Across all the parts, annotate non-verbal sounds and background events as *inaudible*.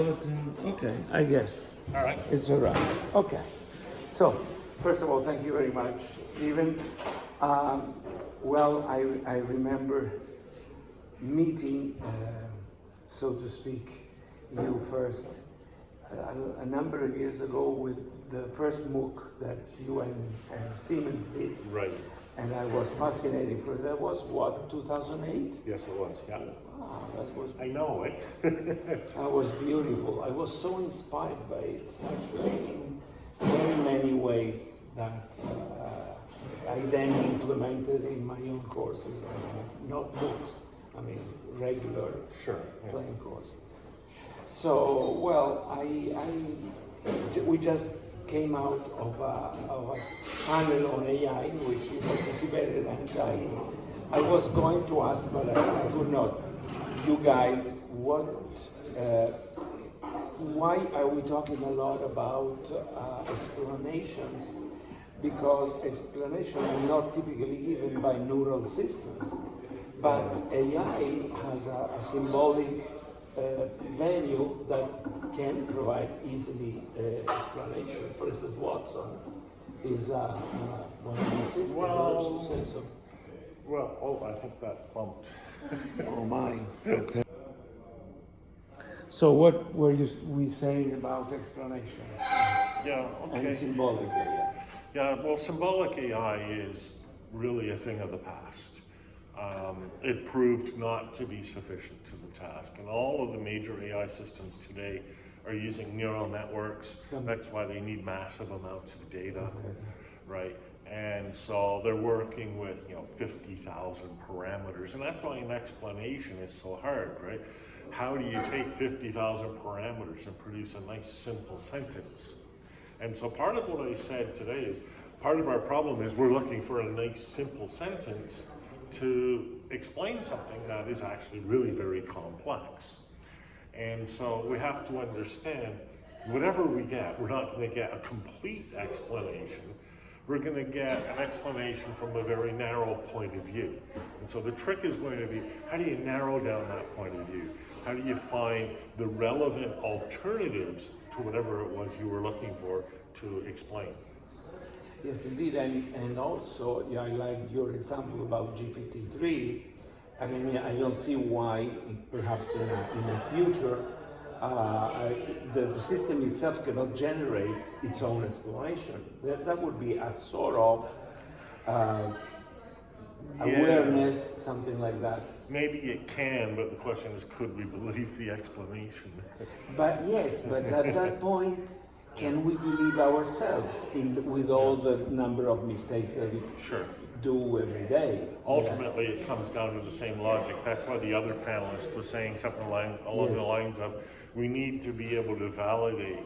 Okay, I guess. All right. It's all right. Okay. So, first of all, thank you very much, Stephen. Um, well, I, I remember meeting, uh, so to speak, you first a, a, number of years ago with the first MOOC that you and, and Siemens did. Right. And I was fascinated for that was what 2008. Yes, it was. Yeah. That was. I know it. *laughs* that was beautiful. I was so inspired by it, actually, in very many ways that uh, I then implemented in my own courses, uh, not books. I mean, regular sure, yeah. playing courses. So, well, I, I, we just came out of a, of a panel on AI in which you participated, and I, I was going to ask, but I, I could not. You guys, what, uh, why are we talking a lot about uh, explanations? Because explanations are not typically given by neural systems, but AI has a, a symbolic uh, value that can provide easily uh, explanation. For instance, Watson is uh, one of the systems well. Well, oh, I think that bumped. *laughs* oh my. Okay. So what were you we saying about explanations? Yeah, okay. And symbolic AI. Yeah, well, symbolic AI is really a thing of the past um, it proved not to be sufficient to the task. And all of the major AI systems today are using neural networks. That's why they need massive amounts of data, right? And so they're working with, you know, 50,000 parameters. And that's why an explanation is so hard, right? How do you take 50,000 parameters and produce a nice simple sentence? And so part of what I said today is, part of our problem is we're looking for a nice simple sentence to explain something that is actually really very complex. And so we have to understand whatever we get, we're not going to get a complete explanation. We're going to get an explanation from a very narrow point of view. And so the trick is going to be, how do you narrow down that point of view? How do you find the relevant alternatives to whatever it was you were looking for to explain? Yes, indeed, and, and also, yeah, I like your example about GPT-3. I mean, I don't see why, perhaps in, in the future, uh, the, the, system itself cannot generate its own explanation. That, that would be a sort of uh, awareness, something like that. Maybe it can, but the question is, could we believe the explanation? *laughs* but yes, but at that point, can we believe ourselves in, with all the number of mistakes that we sure. do every day? Ultimately, yeah. it comes down to the same logic. That's why the other panelist was saying something along, along yes. the lines of, we need to be able to validate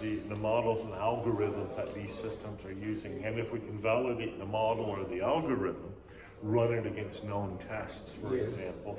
the, the models and algorithms that these systems are using. And if we can validate the model or the algorithm, run it against known tests, for yes. example,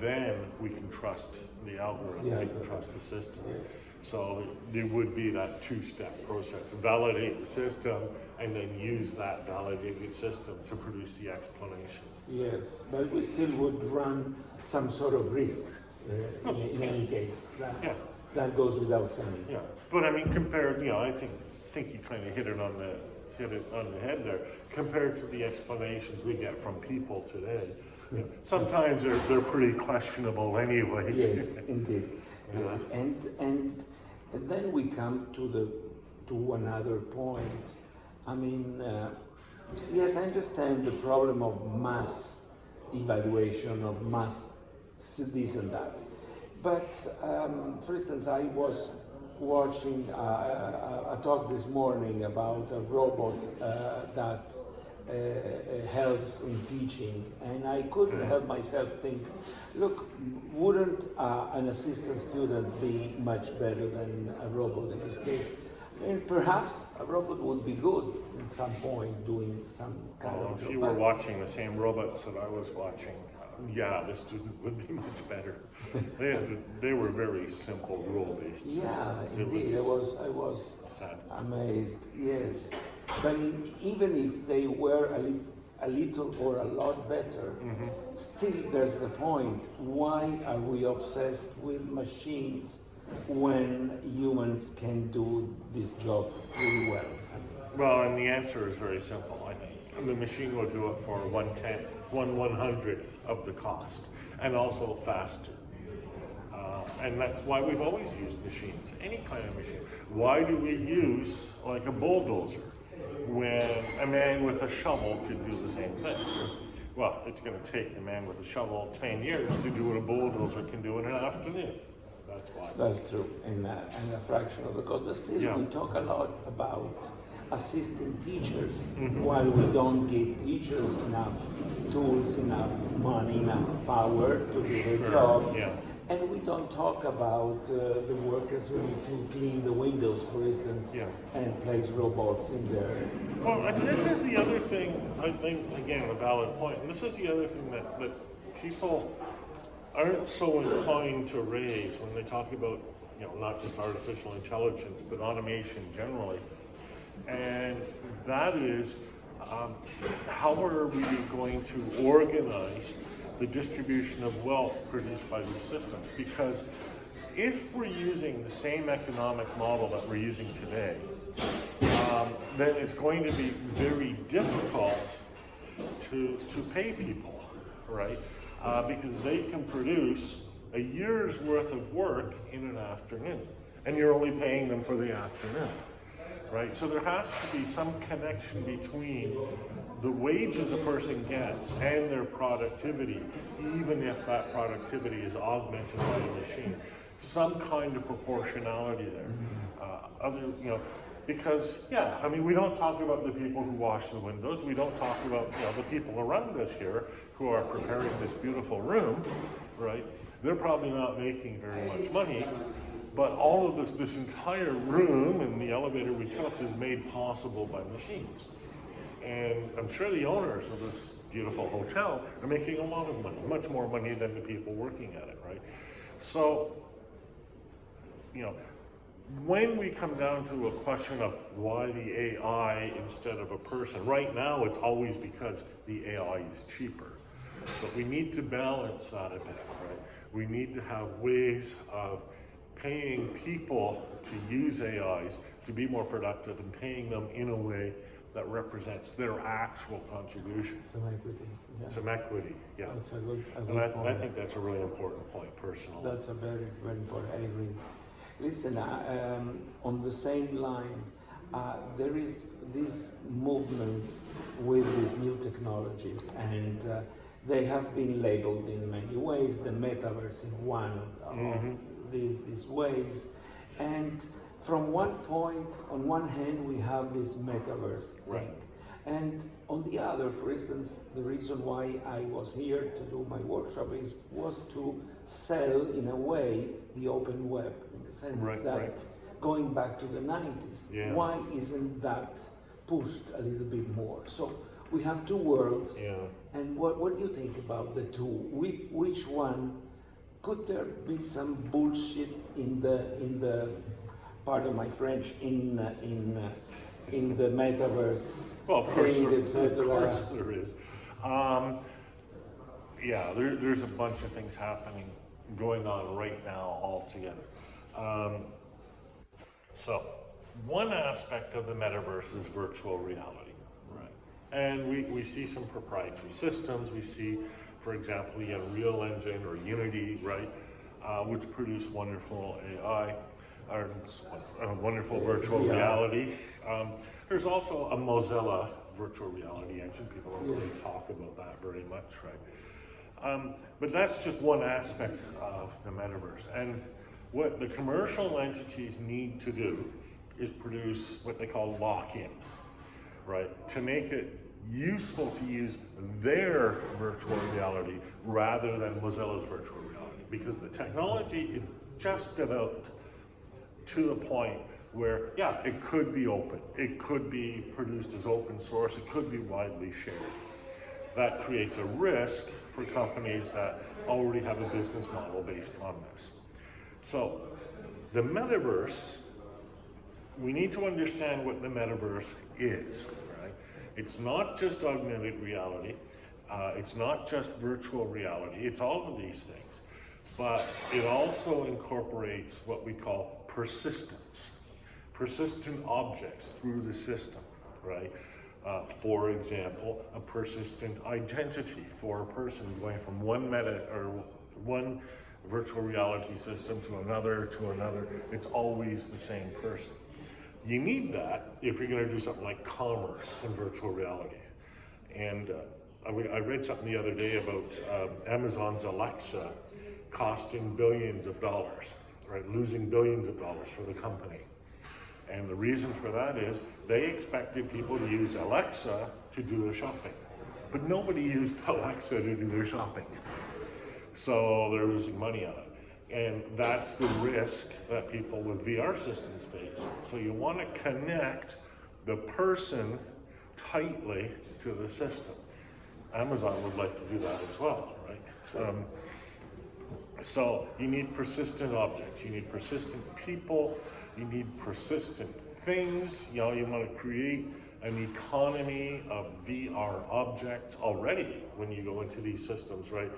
then we can trust the algorithm, yeah, we can trust the system. Yeah. So there would be that two-step process, validate the system and then use that validated system to produce the explanation. Yes, but we still would run some sort of risk uh, in, in, any case. That, yeah. that goes without saying. Yeah, but I mean, compared, you know, I think think you kind of hit it on the hit it on the head there. Compared to the explanations we get from people today, you know, sometimes they're they're pretty questionable, anyways. Yes, indeed. *laughs* Yeah. And and and then we come to the to another point. I mean, uh, yes, I understand the problem of mass evaluation of mass this and that. But um, for instance, I was watching uh, a, a, talk this morning about a robot uh, that uh, uh, helps in teaching. And I couldn't help myself think, look, wouldn't uh, an assistant student be much better than a robot in this case? And perhaps a robot would be good at some point doing some kind well, of... If you were watching the same robots that I was watching, yeah, the student would be much better. they, had, they were very simple rule-based yeah, systems. indeed. It was, I was, I was sad. amazed, yes. But in, even if they were a, li a, little or a lot better, mm -hmm. still there's the point. Why are we obsessed with machines when humans can do this job really well? Well, and the answer is very simple, I. The machine will do it for one tenth, one one hundredth of the cost, and also faster. Uh, and that's why we've always used machines, any kind of machine. Why do we use like a bulldozer when a man with a shovel could do the same thing? Well, it's going to take the man with a shovel 10 years to do what a bulldozer can do in an afternoon. That's why. That's true, and, uh, and a fraction of the cost. But still, Yeah. we talk a lot about assisting teachers Mm-hmm. while we don't give teachers enough tools, enough money, enough power to do their Sure, job. yeah. And we don't talk about uh, the workers who need to clean the windows, for instance, Yeah. and place robots in there. Well, and this is the other thing, I think, again, a valid point, and this is the other thing that, that people aren't so inclined to raise when they talk about, you know, not just artificial intelligence, but automation generally. And that is, um, how are we going to organize the distribution of wealth produced by these systems? Because if we're using the same economic model that we're using today, um, then it's going to be very difficult to, to pay people, right? Uh, because they can produce a year's worth of work in an afternoon, and you're only paying them for the afternoon, right? So there has to be some connection between the wages a person gets and their productivity, even if that productivity is augmented by a machine. Some kind of proportionality there. Uh, other, you know, because yeah, I mean, we don't talk about the people who wash the windows. We don't talk about you know the people around us here who are preparing this beautiful room, right? They're probably not making very much money, but all of this, this entire room and the elevator we took is made possible by machines. And I'm sure the owners of this beautiful hotel are making a lot of money, much more money than the people working at it, right? So, you know, when we come down to a question of why the AI instead of a person, right now it's always because the AI is cheaper. But we need to balance that a bit, right? We need to have ways of paying people to use AIs to be more productive and paying them in a way that represents their actual contribution. Some equity. Yeah. Some equity, yeah. That's a good, a good And I, point. I think that's a really important point personally. That's a very, very important. I agree. Listen, uh, um, on the same line, uh, there is this movement with these new technologies, and uh, they have been labeled in many ways. The metaverse in one of Mhm. These, these ways, and from one point, on one hand, we have this metaverse thing. Right. And on the other, for instance, the reason why I was here to do my workshop is was to sell, in a way, the open web, in the sense Right, that right. going back to the 90s, Yeah. why isn't that pushed a little bit more? So we have two worlds, Yeah. and what, what do you think about the two? Which, which one could there be some bullshit in the in the part of my French in uh, in uh, in the metaverse? Well, of course, there, of course there is. Um, yeah, there, there's a bunch of things happening, going on right now altogether. Um, so, one aspect of the metaverse is virtual reality, right? And we, we see some proprietary systems. We see, for example, the Unreal Engine or Unity, right, uh, which produce wonderful AI, or uh, wonderful virtual Yeah. reality. Um, there's also a Mozilla virtual reality engine. People don't really talk about that very much, right? Um, but that's just one aspect of the metaverse. And what the commercial entities need to do is produce what they call lock-in, right? To make it useful to use their virtual reality rather than Mozilla's virtual reality. Because the technology is just about to the point where, yeah, it could be open. It could be produced as open source. It could be widely shared. That creates a risk for companies that already have a business model based on this. So the metaverse, we need to understand what the metaverse is? It's not just augmented reality. Uh, it's not just virtual reality. It's all of these things. but it also incorporates what we call persistence, persistent objects through the system, right? Uh, for example, a persistent identity for a person going from one meta or one virtual reality system to another to another. It's always the same person. You need that if you're going to do something like commerce in virtual reality. And uh, I, read something the other day about um, Amazon's Alexa costing billions of dollars, right? Losing billions of dollars for the company. And the reason for that is they expected people to use Alexa to do their shopping. But nobody *laughs* used Alexa to do their shopping. So they're losing money on it. And that's the risk that people with VR systems face. So you want to connect the person tightly to the system. Amazon would like to do that as well, right? Um, so you need persistent objects, you need persistent people, you need persistent things. You know, you want to create an economy of VR objects already when you go into these systems, right?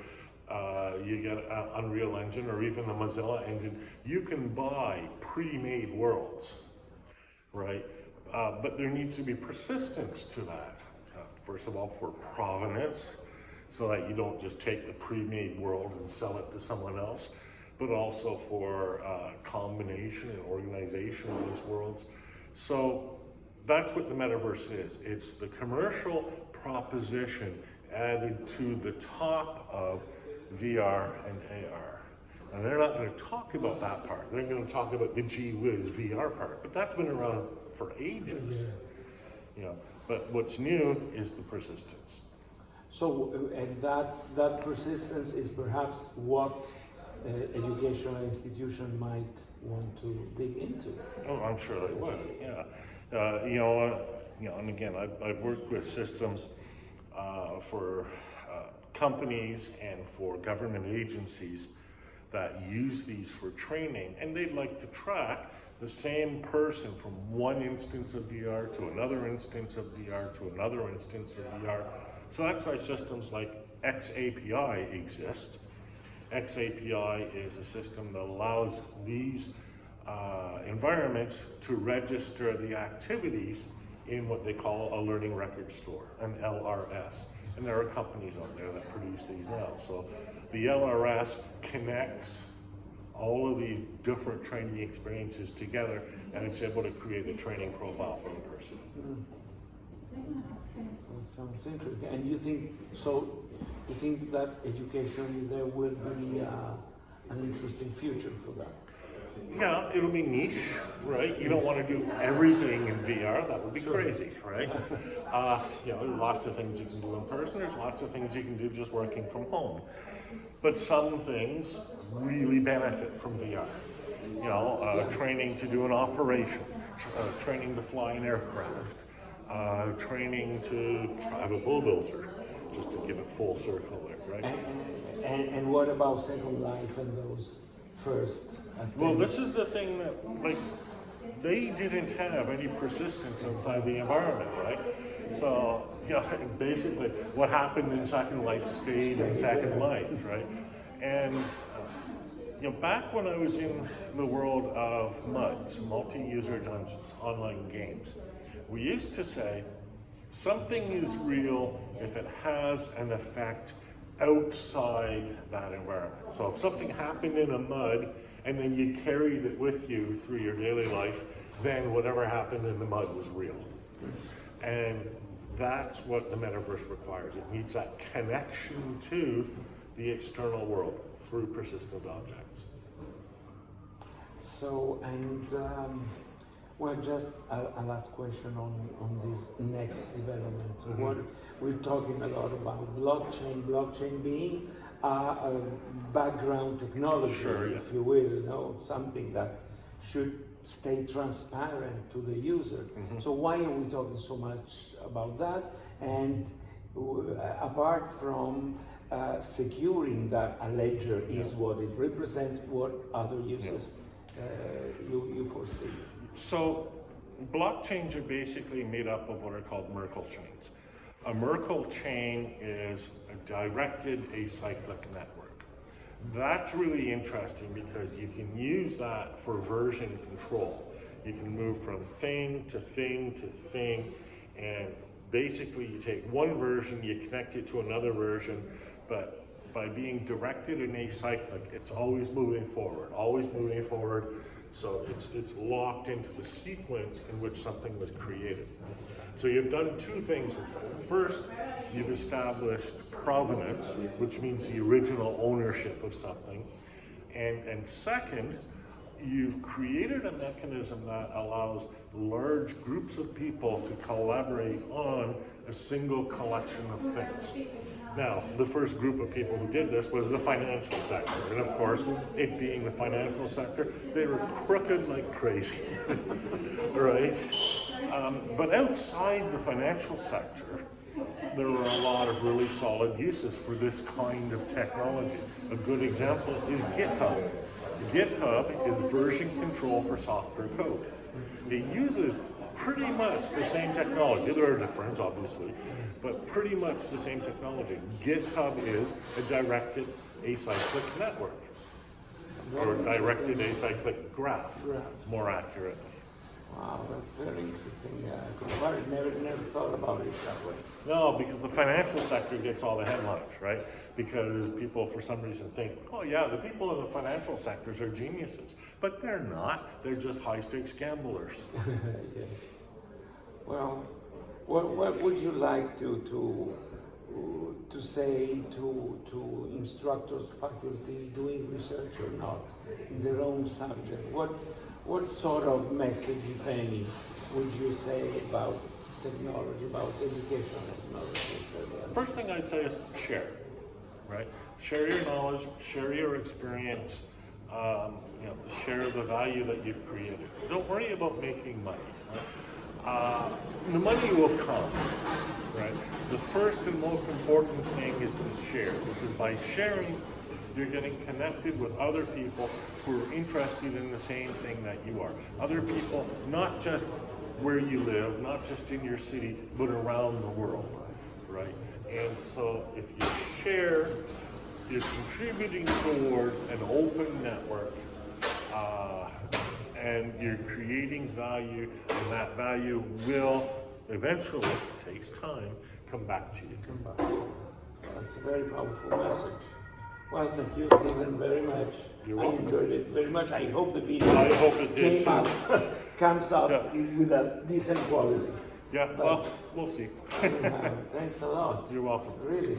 Uh, you get uh, Unreal Engine or even the Mozilla engine. You can buy pre-made worlds, right? Uh, but there needs to be persistence to that. Uh, first of all, for provenance, so that you don't just take the pre-made world and sell it to someone else, but also for uh, combination and organization of these worlds. So that's what the metaverse is. It's the commercial proposition added to the top of VR and AR. And they're not going to talk about that part. They're going to talk about the gee whiz VR part. But that's been around for ages. You know, but what's new is the persistence. So, and that, that persistence is perhaps what uh, educational institution might want to dig into. Oh, I'm sure they would. Yeah, uh, you know, uh, you know, and again, I've, I've worked with systems uh, for companies and for government agencies that use these for training, and they'd like to track the same person from one instance of VR to another instance of VR to another instance of VR. So that's why systems like XAPI exist. XAPI is a system that allows these uh, environments to register the activities in what they call a learning record store, an LRS. And there are companies out there that produce these now. So the LRS connects all of these different training experiences together and it's able to create a training profile for the person. That sounds interesting. And you think, so, you think that education there will be uh, an interesting future for that? Yeah, it'll be niche, right? You don't want to do everything in VR. That would be crazy, right? *laughs* Uh, you know, lots of things you can do in person. There's lots of things you can do just working from home. But some things really benefit from VR. You know, uh, training to do an operation, uh, training to fly an aircraft, uh, training to drive a bulldozer, just to give it full circle there, right? And, and, and what about Second Life and those first? Well, this is the thing that, like, they didn't have any persistence inside the environment, right? So, *laughs* you know, basically, what happened in Second Life stayed in Second Life, right? And, you know, back when I was in the world of MUDs, multi-user dungeons, online games, we used to say, something is real if it has an effect outside that environment. So if something happened in a mud and then you carried it with you through your daily life, then whatever happened in the mud was real. And that's what the metaverse requires. It needs that connection to the external world through persistent objects. So, and um, well, just a, a last question on, on these next developments. Mm-hmm. What we're talking a lot about blockchain, blockchain being uh, a background technology, Sure, yeah. if you will, you know, something that should stay transparent to the user. Mm-hmm. So why are we talking so much about that? And w- apart from uh, securing that a ledger is what it represents, what other uses uh, you, you foresee? So blockchains are basically made up of what are called Merkle chains. A Merkle chain is a directed acyclic network. That's really interesting because you can use that for version control. You can move from thing to thing to thing, and basically you take one version, you connect it to another version, but by being directed and acyclic, it's always moving forward, always moving forward. So it's, it's locked into the sequence in which something was created. So you've done two things. First, you've established provenance, which means the original ownership of something. And, and second, you've created a mechanism that allows large groups of people to collaborate on a single collection of things. Now, the first group of people who did this was the financial sector. And of course, it being the financial sector, they were crooked like crazy, *laughs* right? Um, but outside the financial sector, there were a lot of really solid uses for this kind of technology. A good example is GitHub. GitHub is version control for software code. It uses pretty much the same technology. There are differences, obviously, but pretty much the same technology. GitHub is a directed acyclic network, or directed acyclic graph, Graph. more accurately. Wow, that's very interesting. Uh, I never, never thought about it that way. No, because the financial sector gets all the headlines, right? Because people, for some reason, think, oh yeah, the people in the financial sectors are geniuses. But they're not. They're just high-stakes gamblers. *laughs* yes. Well, what, what would you like to, to, to say to, to instructors, faculty doing research or not in their own subject? What, what sort of message, if any, would you say about technology, about educational technology, etc.? First thing I'd say is share, right? Share your knowledge, share your experience, um, you know, share the value that you've created. Don't worry about making money. Right? Uh, the money will come, right? The first and most important thing is to share, because by sharing, you're getting connected with other people who are interested in the same thing that you are. Other people, not just where you live, not just in your city, but around the world, right? And so if you share, you're contributing toward an open network, uh, and you're creating value, and that value will eventually, it takes time, come back to you. Come back. That's a very powerful message. Well, thank you, Stephen, very much. I enjoyed it very much. I hope the video I hope it did out, *laughs* comes out Yeah. with a decent quality. Yeah, well, we'll see. Anyhow, Thanks a lot. *laughs* You're welcome. Really.